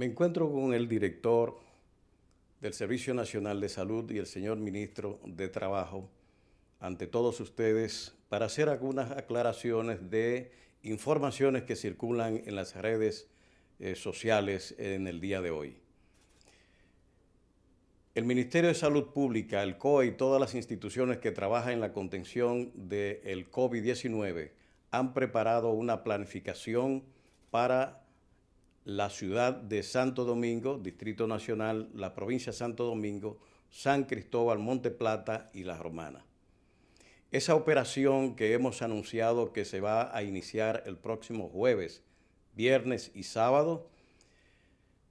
Me encuentro con el director del Servicio Nacional de Salud y el señor ministro de Trabajo ante todos ustedes para hacer algunas aclaraciones de informaciones que circulan en las redes eh, sociales en el día de hoy. El Ministerio de Salud Pública, el COE y todas las instituciones que trabajan en la contención del COVID-19 han preparado una planificación para la ciudad de Santo Domingo, Distrito Nacional, la provincia de Santo Domingo, San Cristóbal, Monte Plata y La Romana. Esa operación que hemos anunciado que se va a iniciar el próximo jueves, viernes y sábado,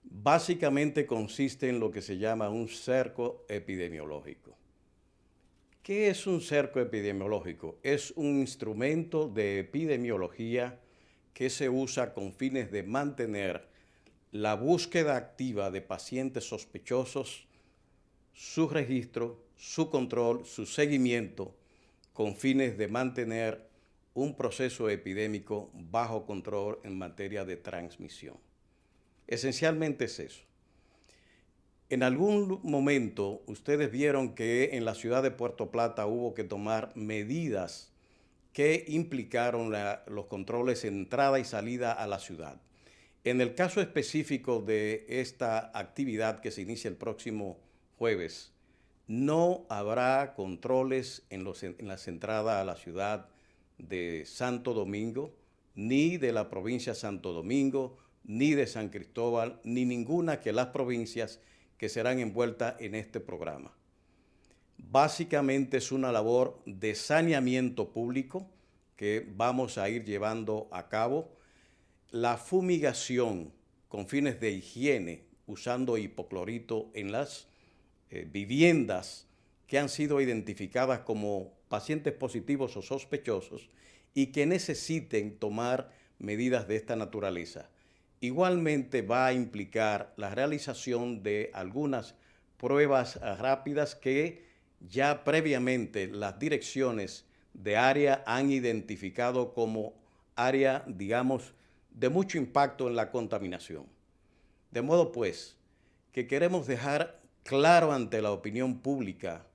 básicamente consiste en lo que se llama un cerco epidemiológico. ¿Qué es un cerco epidemiológico? Es un instrumento de epidemiología que se usa con fines de mantener la búsqueda activa de pacientes sospechosos, su registro, su control, su seguimiento, con fines de mantener un proceso epidémico bajo control en materia de transmisión. Esencialmente es eso. En algún momento ustedes vieron que en la ciudad de Puerto Plata hubo que tomar medidas que implicaron los controles entrada y salida a la ciudad. En el caso específico de esta actividad que se inicia el próximo jueves, no habrá controles en, las entradas a la ciudad de Santo Domingo, ni de la provincia de Santo Domingo, ni de San Cristóbal, ni ninguna que las provincias que serán envueltas en este programa. Básicamente es una labor de saneamiento público que vamos a ir llevando a cabo. La fumigación con fines de higiene usando hipoclorito en las eh, viviendas que han sido identificadas como pacientes positivos o sospechosos y que necesiten tomar medidas de esta naturaleza. Igualmente va a implicar la realización de algunas pruebas rápidas que ya previamente las direcciones de área han identificado como área, digamos, de mucho impacto en la contaminación. De modo pues que queremos dejar claro ante la opinión pública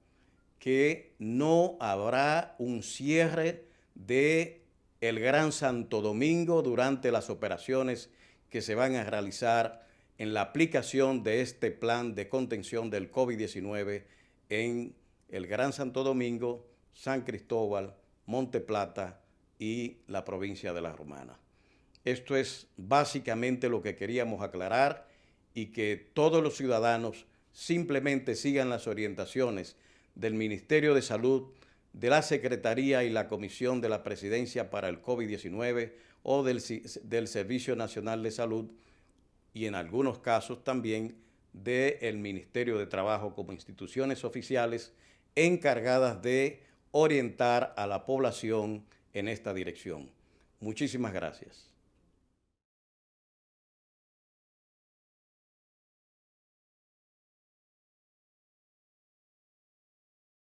que no habrá un cierre de el Gran Santo Domingo durante las operaciones que se van a realizar en la aplicación de este plan de contención del COVID-19 en el Gran Santo Domingo, San Cristóbal, Monte Plata y la provincia de La Romana. Esto es básicamente lo que queríamos aclarar y que todos los ciudadanos simplemente sigan las orientaciones del Ministerio de Salud, de la Secretaría y la Comisión de la Presidencia para el COVID-19 o del, del, Servicio Nacional de Salud y en algunos casos también del Ministerio de Trabajo como instituciones oficiales encargadas de orientar a la población en esta dirección. Muchísimas gracias.